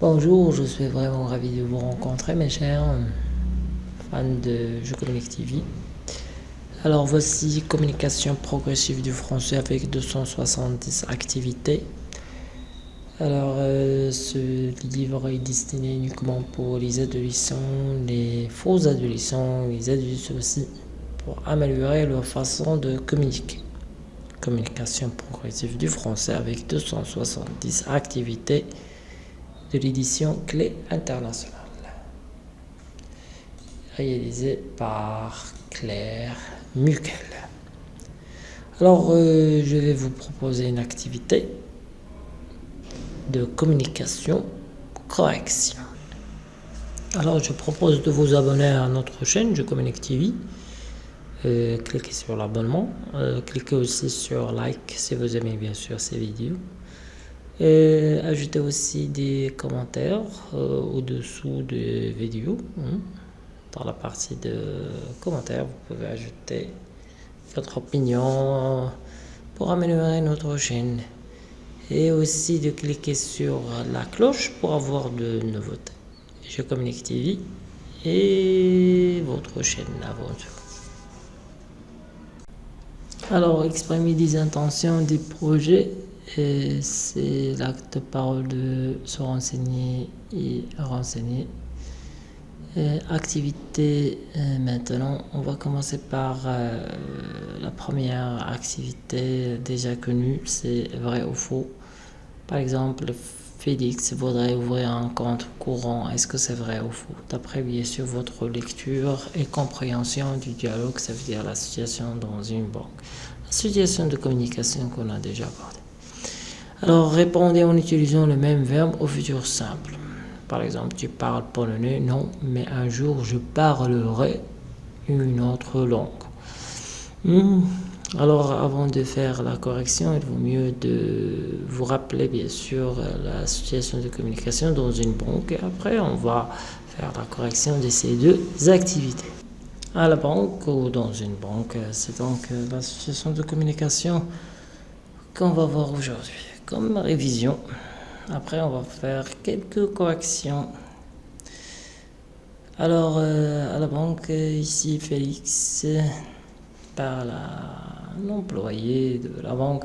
Bonjour, je suis vraiment ravi de vous rencontrer mes chers fans de Jeux TV. Alors voici communication progressive du français avec 270 activités. Alors euh, ce livre est destiné uniquement pour les adolescents, les faux adolescents, les adultes aussi, pour améliorer leur façon de communiquer. Communication progressive du français avec 270 activités de l'édition Clé Internationale. Réalisé par Claire Mukel. Alors, euh, je vais vous proposer une activité de communication correction. Alors, je propose de vous abonner à notre chaîne Je Communique TV. Euh, cliquez sur l'abonnement. Euh, cliquez aussi sur like si vous aimez bien sûr ces vidéos. Ajoutez aussi des commentaires euh, au-dessous des vidéos. Hein. Dans la partie de commentaires, vous pouvez ajouter votre opinion pour améliorer notre chaîne. Et aussi de cliquer sur la cloche pour avoir de nouveautés. Je communique TV et votre chaîne aventure. Alors, exprimer des intentions, des projets c'est l'acte parole de se renseigner et renseigner. activité maintenant, on va commencer par euh, la première activité déjà connue, c'est vrai ou faux. Par exemple, Félix voudrait ouvrir un compte courant. Est-ce que c'est vrai ou faux? D'après bien sûr votre lecture et compréhension du dialogue, ça veut dire la situation dans une banque. La situation de communication qu'on a déjà abordée. Alors répondez en utilisant le même verbe au futur simple. Par exemple, tu parles polonais, non, mais un jour je parlerai une autre langue. Hmm. Alors avant de faire la correction, il vaut mieux de vous rappeler bien sûr la situation de communication dans une banque après on va faire la correction de ces deux activités. À la banque ou dans une banque, c'est donc la situation de communication qu'on va voir aujourd'hui comme révision. Après, on va faire quelques corrections. Alors, euh, à la banque, ici, Félix parle à l'employé de la banque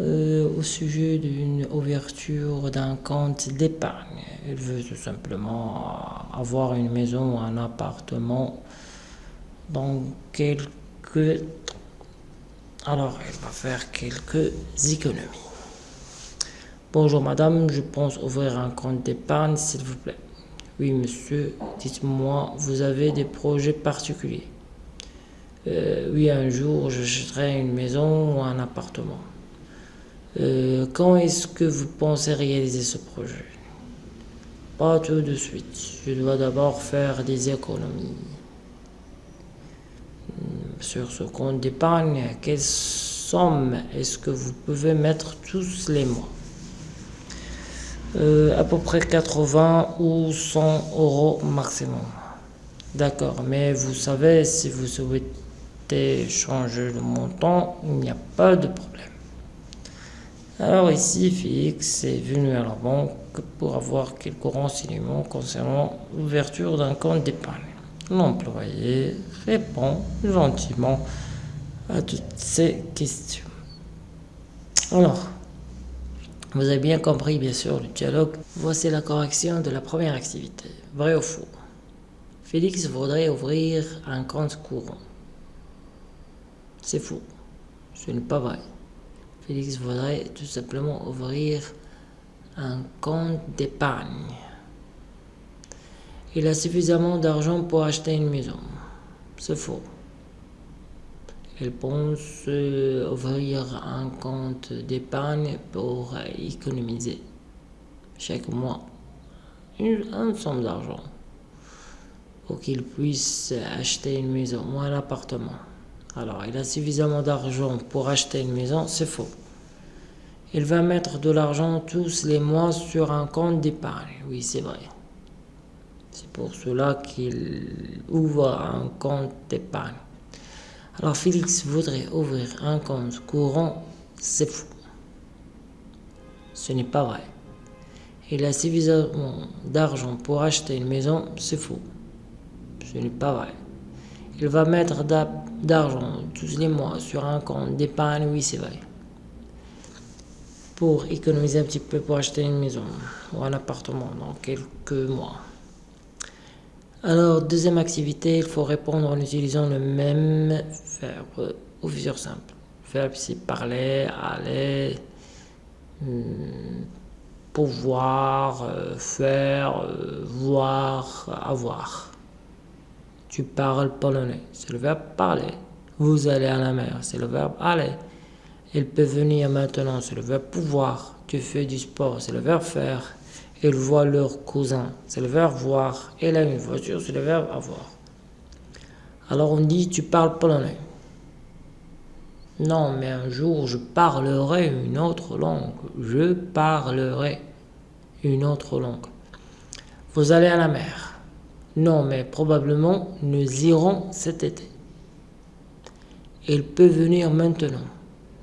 euh, au sujet d'une ouverture d'un compte d'épargne. Il veut tout simplement avoir une maison ou un appartement dans quelques... Alors, il va faire quelques économies. Bonjour madame, je pense ouvrir un compte d'épargne s'il vous plaît. Oui monsieur, dites-moi, vous avez des projets particuliers? Euh, Oui, un jour j'achèterai une maison ou un appartement. Euh, quand est-ce que vous pensez réaliser ce projet? Pas tout de suite, je dois d'abord faire des économies. Hmm, sur ce compte d'épargne, quelle somme est-ce que vous pouvez mettre tous les mois? Euh, à peu près 80 ou 100 euros maximum. D'accord, mais vous savez, si vous souhaitez changer le montant, il n'y a pas de problème. Alors ici, Félix est venu à la banque pour avoir quelques renseignements concernant l'ouverture d'un compte d'épargne. L'employé répond gentiment à toutes ces questions. Alors, vous avez bien compris, bien sûr, le dialogue. Voici la correction de la première activité. Vrai ou faux? Félix voudrait ouvrir un compte courant. C'est faux. Ce n'est pas vrai. Félix voudrait tout simplement ouvrir un compte d'épargne. Il a suffisamment d'argent pour acheter une maison. C'est faux. Elle pense ouvrir un compte d'épargne pour économiser chaque mois une, somme d'argent pour qu'il puisse acheter une maison ou un appartement. Alors, il a suffisamment d'argent pour acheter une maison, c'est faux. Il va mettre de l'argent tous les mois sur un compte d'épargne. Oui, c'est vrai. C'est pour cela qu'il ouvre un compte d'épargne. Alors Félix voudrait ouvrir un compte courant, c'est fou. Ce n'est pas vrai. Il a suffisamment d'argent pour acheter une maison, c'est faux. Ce n'est pas vrai. Il va mettre d'argent tous les mois sur un compte d'épargne, oui c'est vrai. Pour économiser un petit peu pour acheter une maison ou un appartement dans quelques mois. Alors, deuxième activité, il faut répondre en utilisant le même verbe au futur simple. Le verbe c'est parler, aller, hmm, pouvoir, euh, faire, euh, voir, avoir. Tu parles polonais, c'est le verbe parler. Vous allez à la mer, c'est le verbe aller. Il peut venir maintenant, c'est le verbe pouvoir. Tu fais du sport, c'est le verbe faire. Ils voient leur cousin, c'est le verbe voir. Elle a une voiture, c'est le verbe avoir. Alors on dit tu parles polonais. Non, mais un jour je parlerai une autre langue. Je parlerai une autre langue. Vous allez à la mer. Non, mais probablement nous irons cet été. Il peut venir maintenant.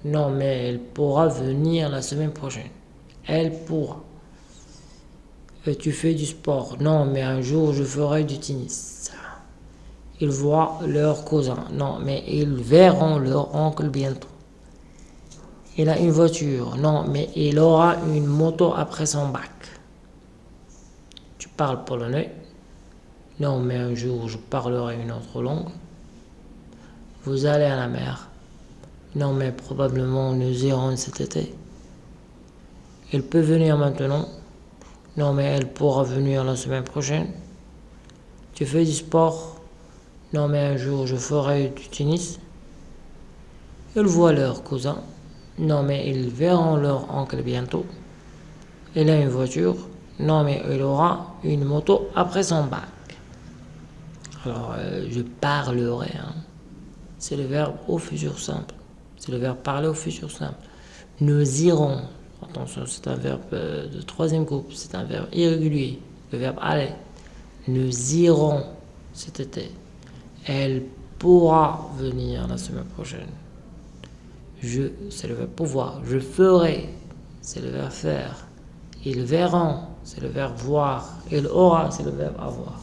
Non, mais elle pourra venir la semaine prochaine. Elle pourra. Et tu fais du sport. Non, mais un jour je ferai du tennis. Ils voient leur cousin. Non, mais ils verront leur oncle bientôt. Il a une voiture. Non, mais il aura une moto après son bac. Tu parles polonais? Non, mais un jour je parlerai une autre langue. Vous allez à la mer. Non, mais probablement nous irons cet été. Il peut venir maintenant. Non, mais elle pourra venir la semaine prochaine. Tu fais du sport Non, mais un jour je ferai du tennis. Ils voient leur cousin. Non, mais ils verront leur oncle bientôt. Il a une voiture. Non, mais il aura une moto après son bac. Alors, euh, je parlerai. Hein. C'est le verbe au futur simple. C'est le verbe parler au futur simple. Nous irons Attention, c'est un verbe euh, de troisième groupe, c'est un verbe irrégulier. Le verbe aller. Nous irons cet été. Elle pourra venir la semaine prochaine. Je, c'est le verbe pouvoir. Je ferai, c'est le verbe faire. Ils verront, c'est le verbe voir. Il aura, c'est le verbe avoir.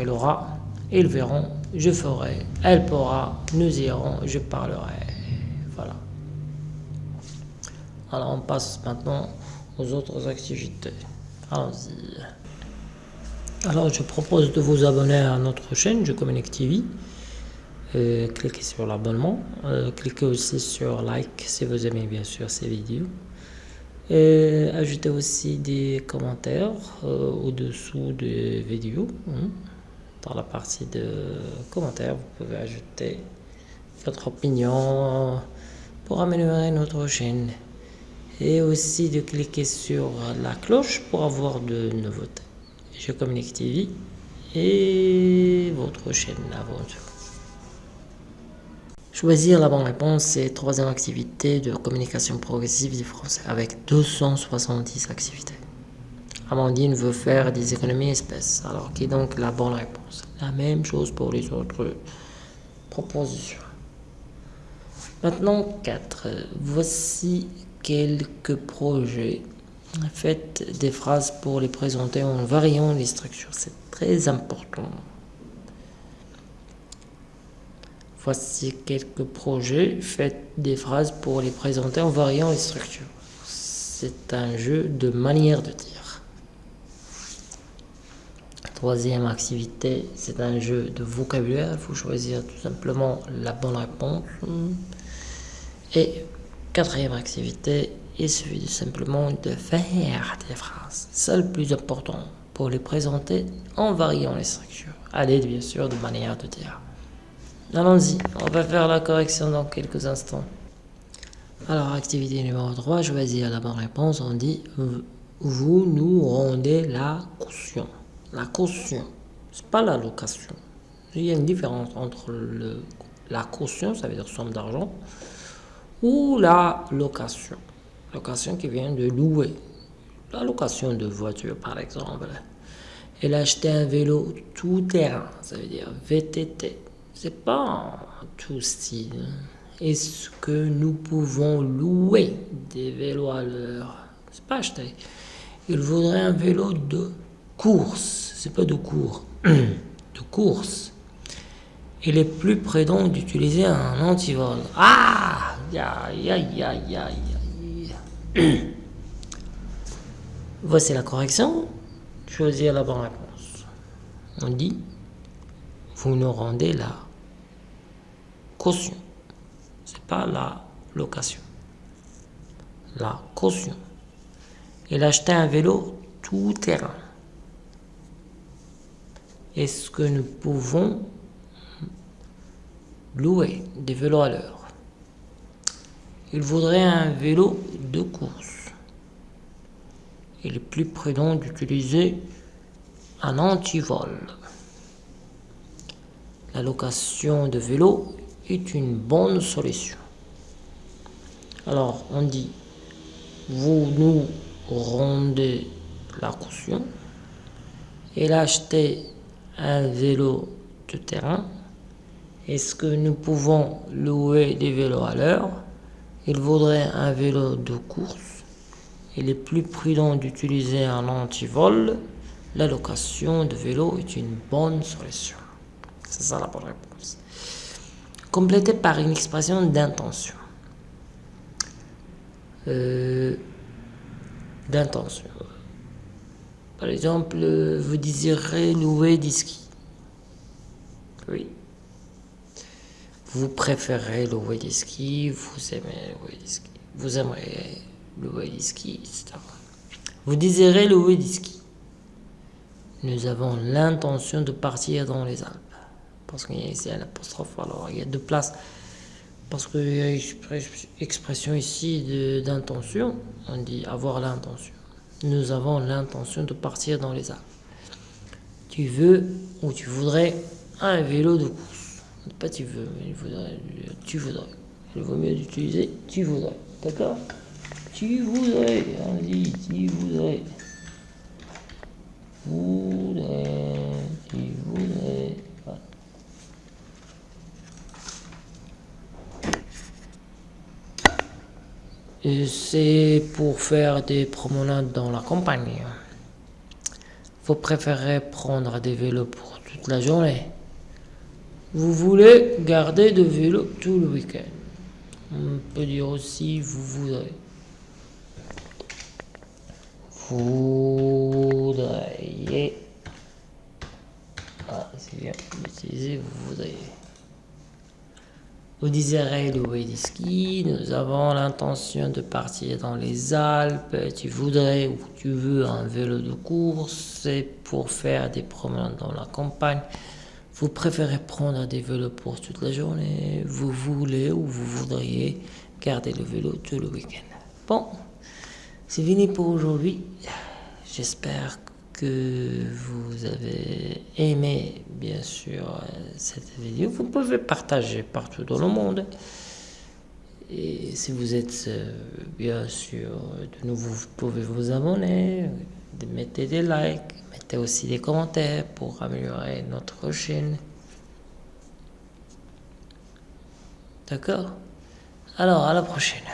Il aura, ils verront, je ferai, elle pourra, nous irons, je parlerai. Alors on passe maintenant aux autres activités. Allons-y. Alors je propose de vous abonner à notre chaîne Je Communique TV. Euh, cliquez sur l'abonnement. Euh, cliquez aussi sur like si vous aimez bien sûr ces vidéos. Et ajoutez aussi des commentaires euh, au-dessous des vidéos. Hein. Dans la partie de commentaires, vous pouvez ajouter votre opinion pour améliorer notre chaîne et aussi de cliquer sur la cloche pour avoir de nouveautés. Je communique TV et votre chaîne Aventure. Choisir la bonne réponse, c'est troisième activité de communication progressive du français avec 270 activités. Amandine veut faire des économies espèces, alors qui est donc la bonne réponse? La même chose pour les autres propositions. Maintenant 4. Voici quelques projets. Faites des phrases pour les présenter en variant les structures. C'est très important. Voici quelques projets. Faites des phrases pour les présenter en variant les structures. C'est un jeu de manière de dire. Troisième activité, c'est un jeu de vocabulaire. Il faut choisir tout simplement la bonne réponse. Et Quatrième activité, il suffit simplement de faire des phrases. C'est le plus important pour les présenter en variant les structures. À l'aide bien sûr de manière de dire. Allons-y, on va faire la correction dans quelques instants. Alors, activité numéro 3, choisir la bonne réponse. On dit Vous nous rendez la caution. La caution, c'est pas la location. Il y a une différence entre le, la caution, ça veut dire somme d'argent, ou la location. Location qui vient de louer. La location de voiture, par exemple. Elle a acheté un vélo tout terrain, ça veut dire VTT. C'est pas tout style. Est-ce que nous pouvons louer des vélos à l'heure? C'est pas acheter. Il voudrait un vélo de course, c'est pas de cours, de course. Il est plus prudent d'utiliser un antivol. Ah Aïe, aïe, aïe, aïe, Voici la correction. Choisir la bonne réponse. On dit, vous nous rendez la caution. C'est pas la location. La caution. Il a acheté un vélo tout terrain. Est-ce que nous pouvons louer des vélos à l'heure? Il voudrait un vélo de course. Il est plus prudent d'utiliser un antivol. La location de vélo est une bonne solution. Alors, on dit, vous nous rendez la caution. Il a acheté un vélo de terrain. Est-ce que nous pouvons louer des vélos à l'heure? Il voudrait un vélo de course. Il est plus prudent d'utiliser un antivol. La location de vélo est une bonne solution. C'est ça la bonne réponse. Complété par une expression d'intention. Euh, d'intention. Par exemple, vous désirez louer des skis. Oui. Vous préférez louer des skis, vous aimez louer des skis. Vous aimeriez louer des skis, etc. Vous désirez louer des skis. Nous avons l'intention de partir dans les Alpes. Parce qu'il y a ici apostrophe, alors il y a deux places. Parce qu'il y a une expression ici d'intention. On dit avoir l'intention. Nous avons l'intention de partir dans les Alpes. Tu veux ou tu voudrais un vélo de course. Pas tu veux, mais tu voudrais. Il vaut mieux d'utiliser tu voudrais. D'accord? Tu voudrais. On Tu voudrais. C'est pour faire des promenades dans la campagne. Vous préférez prendre des vélos pour toute la journée? Vous voulez garder de vélo tout le week-end? On peut dire aussi vous voudrez. Voudriez. Ah, c'est bien d'utiliser vous voudriez. Vous désirez louer des skis, nous avons l'intention de partir dans les Alpes, tu voudrais ou tu veux un vélo de course, c'est pour faire des promenades dans la campagne. Vous préférez prendre des vélos pour toute la journée, vous voulez ou vous voudriez garder le vélo tout le week-end. Bon, c'est fini pour aujourd'hui. J'espère que vous avez aimé bien sûr cette vidéo, vous pouvez partager partout dans le monde. Et si vous êtes euh, bien sûr de nouveau, vous pouvez vous abonner, mettez des likes, mettez aussi des commentaires pour améliorer notre chaîne. D'accord? Alors à la prochaine.